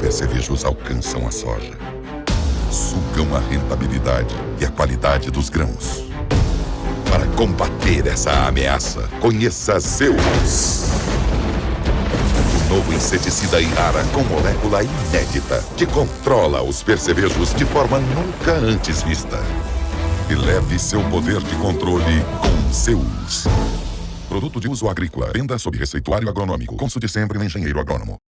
percevejos alcançam a soja. Sugam a rentabilidade e a qualidade dos grãos. Para combater essa ameaça, conheça Zeus. O novo inseticida Irara com molécula inédita que controla os percevejos de forma nunca antes vista. E leve seu poder de controle com Zeus. Produto de uso agrícola. Venda sob receituário agronômico. Consulte sempre no engenheiro agrônomo.